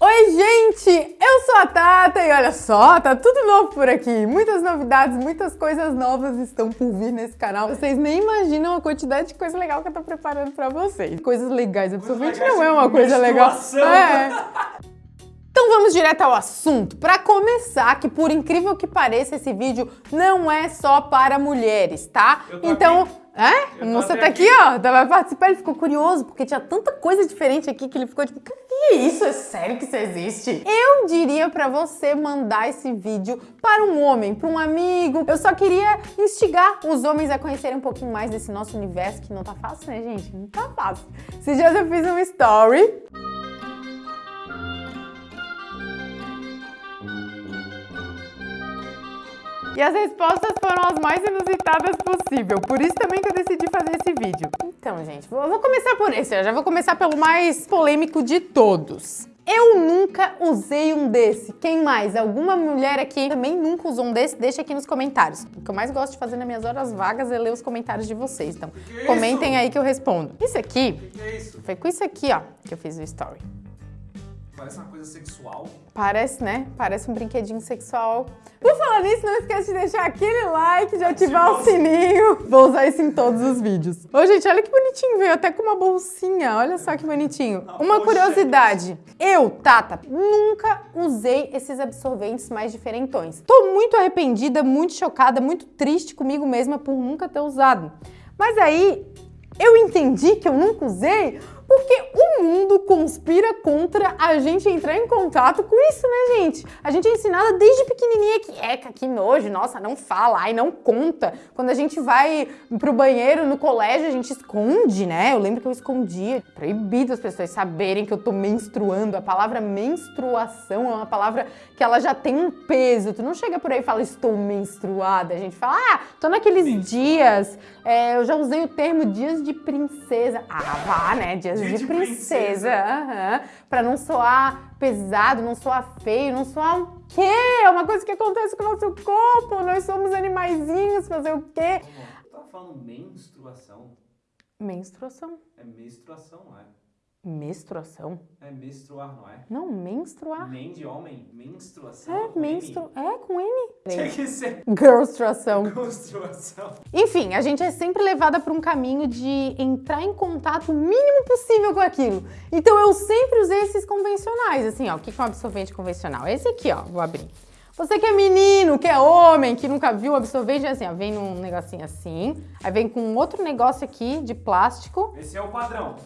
Oi, gente! Eu sou a Tata e olha só, tá tudo novo por aqui. Muitas novidades, muitas coisas novas estão por vir nesse canal. Vocês nem imaginam a quantidade de coisa legal que eu tô preparando pra vocês. Coisas legais, absorvente não é uma coisa legal. É. Então vamos direto ao assunto. Para começar, que por incrível que pareça, esse vídeo não é só para mulheres, tá? Então... Aqui. É? Você tá aqui, ó, vai participar, ele ficou curioso, porque tinha tanta coisa diferente aqui que ele ficou tipo, que é isso? É sério que isso existe? Eu diria pra você mandar esse vídeo para um homem, para um amigo. Eu só queria instigar os homens a conhecerem um pouquinho mais desse nosso universo, que não tá fácil, né, gente? Não tá fácil. Esses dias eu fiz um story E as respostas foram as mais inusitadas possível, por isso também que eu decidi fazer esse vídeo. Então, gente, eu vou começar por esse, eu já vou começar pelo mais polêmico de todos. Eu nunca usei um desse. Quem mais? Alguma mulher aqui também nunca usou um desse? Deixa aqui nos comentários. O que eu mais gosto de fazer nas minhas horas vagas é ler os comentários de vocês. Então, que comentem isso? aí que eu respondo. Isso aqui, que é isso? foi com isso aqui, ó, que eu fiz o story. Parece uma coisa sexual. Parece, né? Parece um brinquedinho sexual. Por falar nisso, não esquece de deixar aquele like, de ativar o sininho. Vou usar isso em todos os vídeos. Ô, gente, olha que bonitinho, veio até com uma bolsinha. Olha só que bonitinho. Uma curiosidade. Eu, Tata, nunca usei esses absorventes mais diferentões. Tô muito arrependida, muito chocada, muito triste comigo mesma por nunca ter usado. Mas aí, eu entendi que eu nunca usei porque o mundo conspira contra a gente entrar em contato com isso, né, gente? A gente é ensinada desde pequenininha que, eca, que nojo, nossa, não fala, ai, não conta. Quando a gente vai pro banheiro no colégio, a gente esconde, né? Eu lembro que eu escondia. Proibido as pessoas saberem que eu tô menstruando. A palavra menstruação é uma palavra que ela já tem um peso. Tu não chega por aí e fala, estou menstruada. A gente fala, ah, tô naqueles dias, é, eu já usei o termo dias de princesa. Ah, vá, né? Dias de, de princesa, princesa. Uhum. pra não soar pesado, não soar feio, não soar o quê? É uma coisa que acontece com o nosso corpo, nós somos animaizinhos, fazer o quê? Você tá falando menstruação? Menstruação. É menstruação, é? Menstruação? É menstruar, não é? Não, menstruar. Men de homem, menstruação. É, menstru... É, com N. Tinha que ser. Girlstruação. Girlstruação. Enfim, a gente é sempre levada por um caminho de entrar em contato o mínimo possível com aquilo. Então eu sempre usei esses convencionais, assim, ó. O que é um absorvente convencional? Esse aqui, ó, vou abrir. Você que é menino, que é homem, que nunca viu absorvente, é assim, ó, vem num negocinho assim, aí vem com outro negócio aqui de plástico. Esse é o padrão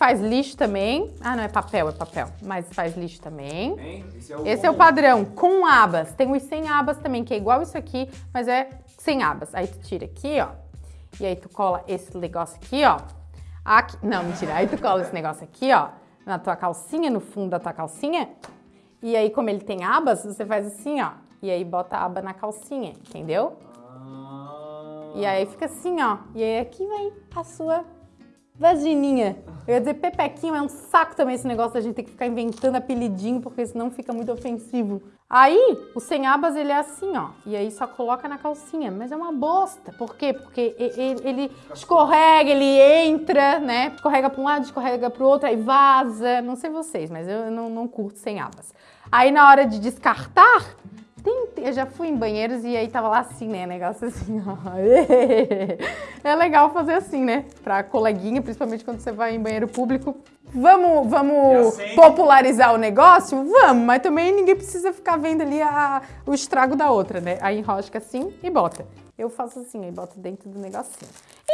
faz lixo também. Ah, não, é papel, é papel. Mas faz lixo também. Esse, é o, Esse é o padrão, com abas. Tem os sem abas também, que é igual isso aqui, mas é sem abas. Aí tu tira aqui, ó. E aí tu cola esse negócio aqui, ó. Aqui. Não, mentira. Aí tu cola esse negócio aqui, ó, na tua calcinha, no fundo da tua calcinha. E aí, como ele tem abas, você faz assim, ó. E aí bota a aba na calcinha, entendeu? Ah. E aí fica assim, ó. E aí aqui vem a sua vagininha. Eu ia dizer pepequinho, é um saco também esse negócio da gente ter que ficar inventando apelidinho, porque senão fica muito ofensivo. Aí, o sem abas, ele é assim, ó. E aí só coloca na calcinha. Mas é uma bosta. Por quê? Porque ele, ele escorrega, ele entra, né? Escorrega para um lado, escorrega para o outro, aí vaza. Não sei vocês, mas eu não, não curto sem abas. Aí, na hora de descartar, tem, eu já fui em banheiros e aí tava lá assim, né? Negócio assim, ó. É legal fazer assim, né? Pra coleguinha, principalmente quando você vai em banheiro público. Vamos, vamos popularizar o negócio? Vamos, mas também ninguém precisa ficar vendo ali a, o estrago da outra, né? Aí enrosca assim e bota. Eu faço assim, aí boto dentro do negocinho.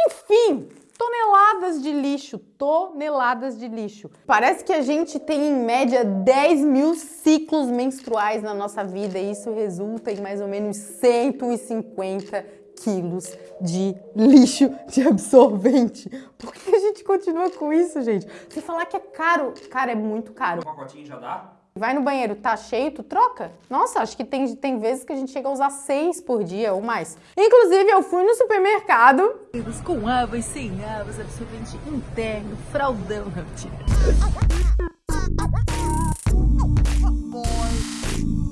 Enfim, toneladas de lixo, toneladas de lixo. Parece que a gente tem em média 10 mil ciclos menstruais na nossa vida e isso resulta em mais ou menos 150 quilos de lixo de absorvente. Por que a gente continua com isso, gente? Você falar que é caro, cara, é muito caro. Um pacotinho já dá? Vai no banheiro, tá cheio, tu troca? Nossa, acho que tem, tem vezes que a gente chega a usar seis por dia ou mais. Inclusive, eu fui no supermercado. Com água e sem água, absorvente interno, fraldão.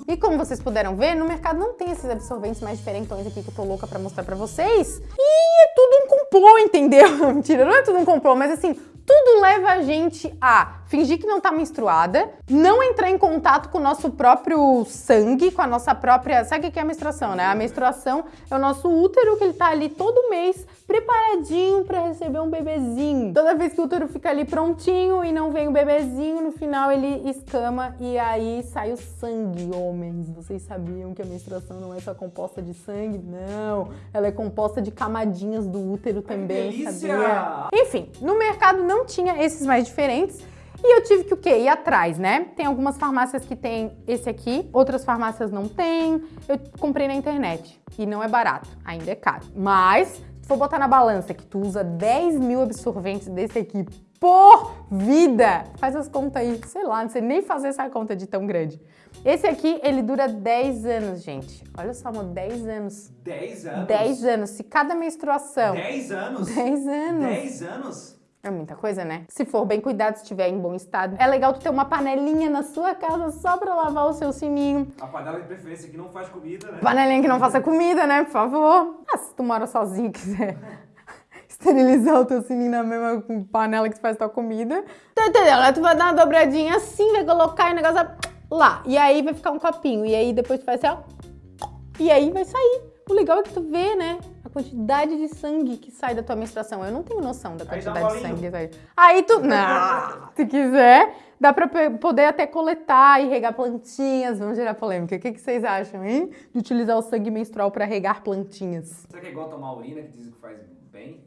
E como vocês puderam ver, no mercado não tem esses absorventes mais diferentões aqui que eu tô louca pra mostrar pra vocês. E é tudo um complô, entendeu? Mentira, não é tudo um complô, mas assim, tudo leva a gente a fingir que não tá menstruada, não entrar em contato com o nosso próprio sangue, com a nossa própria... Sabe o que é a menstruação, né? A menstruação é o nosso útero que ele tá ali todo mês preparadinho para receber um bebezinho. Toda vez que o útero fica ali prontinho e não vem o bebezinho, no final ele escama e aí sai o sangue, homens. Vocês sabiam que a menstruação não é só composta de sangue? Não, ela é composta de camadinhas do útero também, sabia? Enfim, no mercado não tinha esses mais diferentes. E eu tive que o quê? Ir atrás, né? Tem algumas farmácias que tem esse aqui, outras farmácias não tem. Eu comprei na internet e não é barato, ainda é caro. Mas se for botar na balança que tu usa 10 mil absorventes desse aqui por vida, faz as contas aí, sei lá, não sei nem fazer essa conta de tão grande. Esse aqui, ele dura 10 anos, gente. Olha só, amor, 10 anos. 10 anos? 10 anos. Se cada menstruação... 10 anos? 10 anos. 10 anos? É muita coisa, né? Se for bem cuidado, se estiver em bom estado. É legal tu ter uma panelinha na sua casa só pra lavar o seu sininho. A panela de preferência que não faz comida, né? Panelinha que não faça comida, né? Por favor. Ah, se tu mora sozinho e quiser esterilizar o teu sininho na mesma panela que tu faz tua comida. Tá entendendo? Tu vai dar uma dobradinha assim, vai colocar e o negócio lá. E aí vai ficar um copinho. E aí depois tu faz assim, ó. E aí vai sair. O legal é que tu vê, né? Quantidade de sangue que sai da tua menstruação. Eu não tenho noção da Aí quantidade de sangue que sai. Aí tu... Não! Se quiser, dá pra poder até coletar e regar plantinhas. Vamos gerar polêmica. O que, que vocês acham, hein? De utilizar o sangue menstrual pra regar plantinhas. Será que é igual tomar urina, que dizem que faz bem?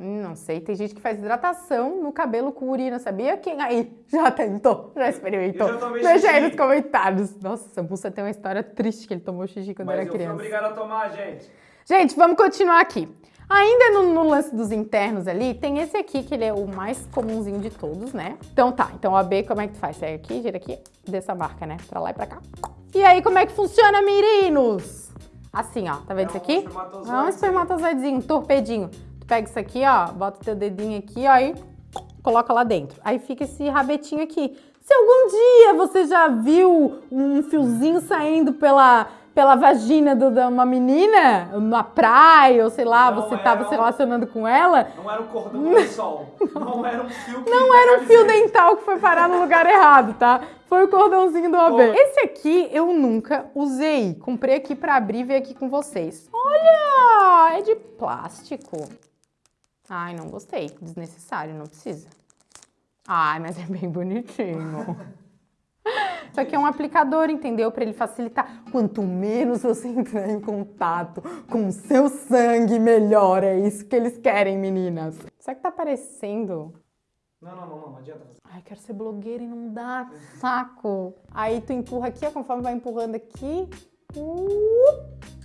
Hum, Não sei, tem gente que faz hidratação no cabelo com urina, sabia? Quem aí já tentou, já experimentou? Eu já tomei Deixa aí nos comentários. Nossa, Sambuça tem uma história triste que ele tomou xixi quando Mas era eu fui criança. obrigado a tomar, gente. Gente, vamos continuar aqui. Ainda no, no lance dos internos ali, tem esse aqui, que ele é o mais comumzinho de todos, né? Então tá, então o AB, como é que faz? Sai aqui, gira aqui, dessa marca, né? Pra lá e pra cá. E aí, como é que funciona, meninos? Assim, ó, tá vendo isso É um aqui? espermatozoide. É um espermatozoidezinho, um torpedinho. Tu pega isso aqui, ó, bota o teu dedinho aqui, ó, e coloca lá dentro. Aí fica esse rabetinho aqui. Se algum dia você já viu um fiozinho saindo pela, pela vagina do- de uma menina, na praia, ou sei lá, Não você era tava se um- relacionando com ela, Não era um cordão de sol. Não era um fio que não era um fio dental que foi parar no lugar errado, tá? Foi o cordãozinho do. Foi. Esse aqui eu nunca usei. Comprei aqui pra abrir e ver aqui com vocês. Olha, é de plástico. Ai, não gostei. Desnecessário, não precisa. Ai, mas é bem bonitinho. Isso aqui é um aplicador, entendeu? Pra ele facilitar. Quanto menos você entrar em contato com o seu sangue, melhor. É isso que eles querem, meninas. Será que tá parecendo? Não, não, não, não, não adianta. Ai, quero ser blogueira e não dá, saco. Aí tu empurra aqui, ó, conforme vai empurrando aqui, uh,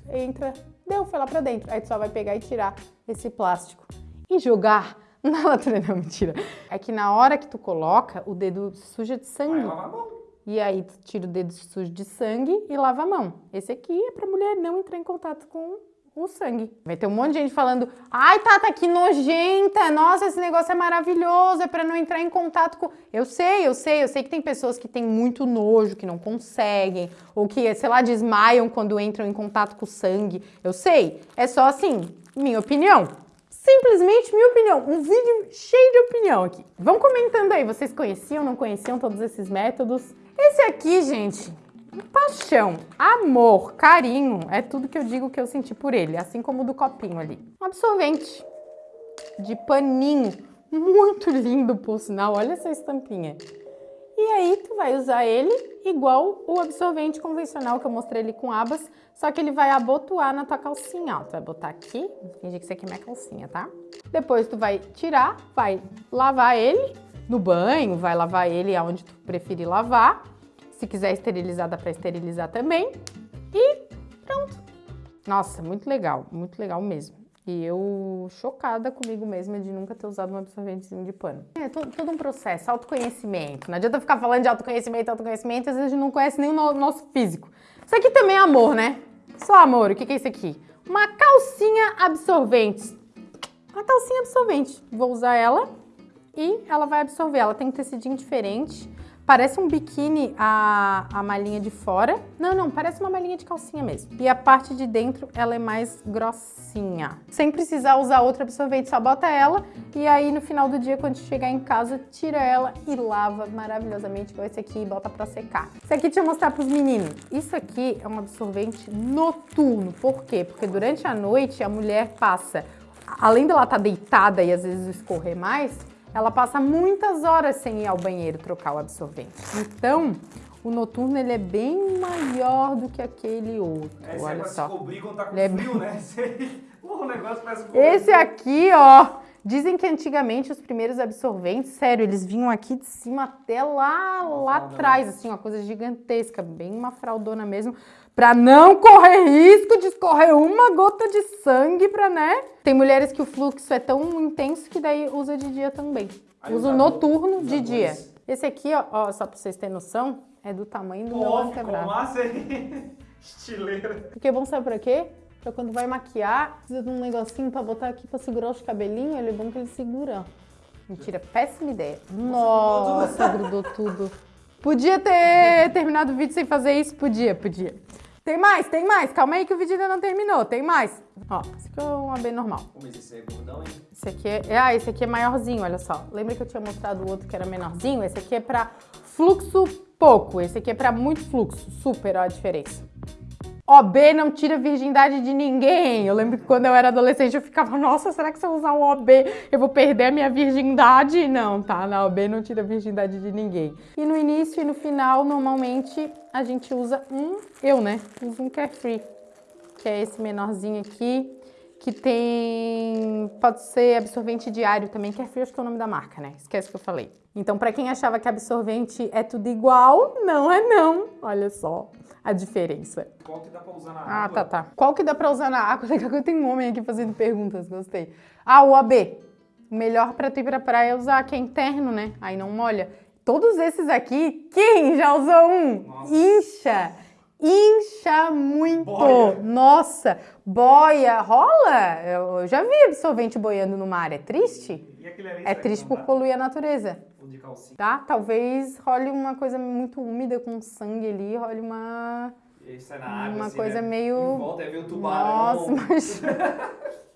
entra, deu, foi lá pra dentro. Aí tu só vai pegar e tirar esse plástico e jogar na latrina. Não, mentira. É que na hora que tu coloca, o dedo suja de Vai sangue. lavar a mão. E aí tira o dedo sujo de sangue e lava a mão. Esse aqui é pra mulher não entrar em contato com o sangue. Vai ter um monte de gente falando, ai Tata, que nojenta, nossa, esse negócio é maravilhoso, é pra não entrar em contato com... Eu sei, eu sei, eu sei que tem pessoas que têm muito nojo, que não conseguem, ou que, sei lá, desmaiam quando entram em contato com o sangue. Eu sei, é só assim, minha opinião. Simplesmente minha opinião, um vídeo cheio de opinião aqui. Vão comentando aí, vocês conheciam, não conheciam todos esses métodos? Esse aqui, gente, paixão, amor, carinho, é tudo que eu digo que eu senti por ele, assim como o do copinho ali. Um absorvente de paninho, muito lindo por sinal, olha essa estampinha. E aí tu vai usar ele igual o absorvente convencional que eu mostrei ali com abas, só que ele vai abotoar na tua calcinha, ó. Tu vai botar aqui, fingir que isso aqui é minha calcinha, tá? Depois tu vai tirar, vai lavar ele no banho, vai lavar ele aonde tu preferir lavar. Se quiser esterilizar, dá pra esterilizar também. E pronto. Nossa, muito legal, muito legal mesmo. E eu chocada comigo mesma de nunca ter usado um absorventezinho de pano. É todo, todo um processo, autoconhecimento. Não adianta ficar falando de autoconhecimento, autoconhecimento, às vezes a gente não conhece nem o no- nosso físico. Isso aqui também é amor, né? Só amor. O que que é isso aqui? Uma calcinha absorvente. Uma calcinha absorvente. Vou usar ela e ela vai absorver. Ela tem um tecidinho diferente Parece um biquíni a, a malinha de fora. Não, não, parece uma malinha de calcinha mesmo. E a parte de dentro, ela é mais grossinha. Sem precisar usar outro absorvente, só bota ela e aí no final do dia, quando chegar em casa, tira ela e lava maravilhosamente igual esse aqui e bota pra secar. Esse aqui deixa eu mostrar pros meninos. Isso aqui é um absorvente noturno. Por quê? Porque durante a noite a mulher passa, além dela estar tá deitada e às vezes escorrer mais, ela passa muitas horas sem ir ao banheiro trocar o absorvente. Então, o noturno ele é bem maior do que aquele outro. É, olha é só. cobrir quando tá com Ele é frio, né? o negócio parece um Esse aqui, ó, dizem que antigamente os primeiros absorventes, sério, eles vinham aqui de cima até lá, lá atrás, assim, uma coisa gigantesca, bem uma fraldona mesmo, para não correr risco de escorrer uma gota de sangue para, né? Tem mulheres que o fluxo é tão intenso que daí usa de dia também. Aí usa noturno de dia. Esse aqui, ó, ó, só pra vocês terem noção, é do tamanho do meu Pô, ficou antebraço. massa. Estileira. Porque é bom sabe pra quê? Quando vai maquiar, precisa de um negocinho pra botar aqui pra segurar os cabelinhos, ele é bom que ele segura. Mentira, péssima ideia. Nossa, grudou tudo. Podia ter terminado o vídeo sem fazer isso? Podia, podia. Tem mais, tem mais. Calma aí que o vídeo ainda não terminou. Tem mais. Ó, esse aqui é um AB normal. Mas esse é gordão, hein? Esse aqui é... Ah, esse aqui é maiorzinho, olha só. Lembra que eu tinha mostrado o outro que era menorzinho? Esse aqui é pra fluxo pouco. Esse aqui é pra muito fluxo. Super, ó a diferença. OB não tira virgindade de ninguém. Eu lembro que quando eu era adolescente eu ficava, nossa, será que se eu usar um OB eu vou perder a minha virgindade? Não, tá? Na OB não tira virgindade de ninguém. E no início e no final, normalmente, a gente usa um, eu, né? Uso um Carefree, que é esse menorzinho aqui, que tem, pode ser absorvente diário também, Carefree acho que é o nome da marca, né? Esquece que eu falei. Então, pra quem achava que absorvente é tudo igual, não é não. Olha só a diferença. Qual que dá pra usar na Ah, água? tá, tá. Qual que dá pra usar na água? Daqui a pouco tem um homem aqui fazendo perguntas, gostei. Ah, o AB. O melhor pra tu ir pra praia é usar, que é interno, né? Aí não molha. Todos esses aqui, quem já usou um? Nossa. Incha. Incha muito. Boia. Nossa, boia. Rola? Eu já vi absorvente boiando no mar. É triste? É triste por poluir a natureza tá? Talvez role uma coisa muito úmida com sangue ali, role uma... E aí sai na água, Uma assim, coisa né? meio- Em volta, aí vem o tubarão. Nossa, mas...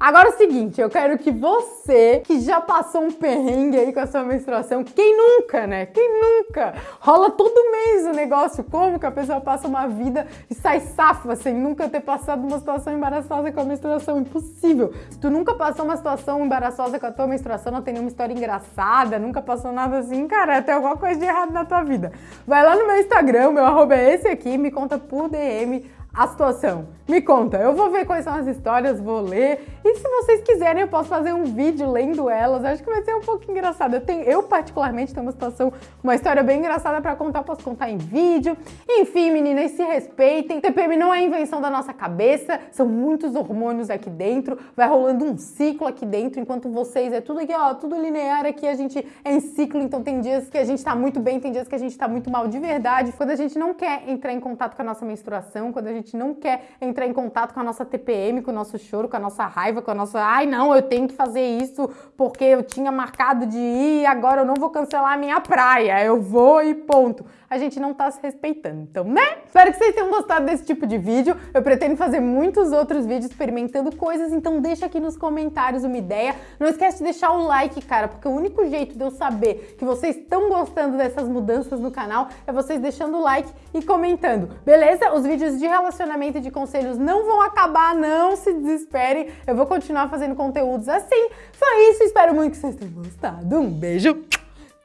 Agora é o seguinte, eu quero que você, que já passou um perrengue aí com a sua menstruação, quem nunca, né? Quem nunca? Rola todo mês o negócio, como que a pessoa passa uma vida e sai safa sem nunca ter passado uma situação embaraçosa com a menstruação? Impossível. Se tu nunca passou uma situação embaraçosa com a tua menstruação, não tem nenhuma história engraçada, nunca passou nada assim, cara, tem alguma coisa de errado na tua vida. Vai lá no meu Instagram, meu arroba é esse aqui, me conta por DM a situação. Me conta, eu vou ver quais são as histórias, vou ler. E se vocês quiserem, eu posso fazer um vídeo lendo elas. Acho que vai ser um pouco engraçado. Eu, tenho, eu particularmente, tenho uma situação, uma história bem engraçada pra contar, posso contar em vídeo. Enfim, meninas, se respeitem. TPM não é invenção da nossa cabeça, são muitos hormônios aqui dentro. Vai rolando um ciclo aqui dentro, enquanto vocês é tudo aqui, ó, tudo linear aqui. A gente é em ciclo, então tem dias que a gente tá muito bem, tem dias que a gente tá muito mal de verdade. Quando a gente não quer entrar em contato com a nossa menstruação, quando a gente não quer entrar em contato com a nossa TPM, com o nosso choro, com a nossa raiva, com a nossa, ai não, eu tenho que fazer isso porque eu tinha marcado de ir e agora eu não vou cancelar a minha praia, eu vou e ponto. A gente não tá se respeitando, então, né? Espero que vocês tenham gostado desse tipo de vídeo. Eu pretendo fazer muitos outros vídeos experimentando coisas, então deixa aqui nos comentários uma ideia. Não esquece de deixar o like, cara, porque o único jeito de eu saber que vocês estão gostando dessas mudanças no canal é vocês deixando o like e comentando, beleza? Os vídeos de relacionamento e de conselhos não vão acabar, não se desesperem. Eu vou continuar fazendo conteúdos assim. Só isso, espero muito que vocês tenham gostado. Um beijo,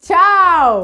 tchau!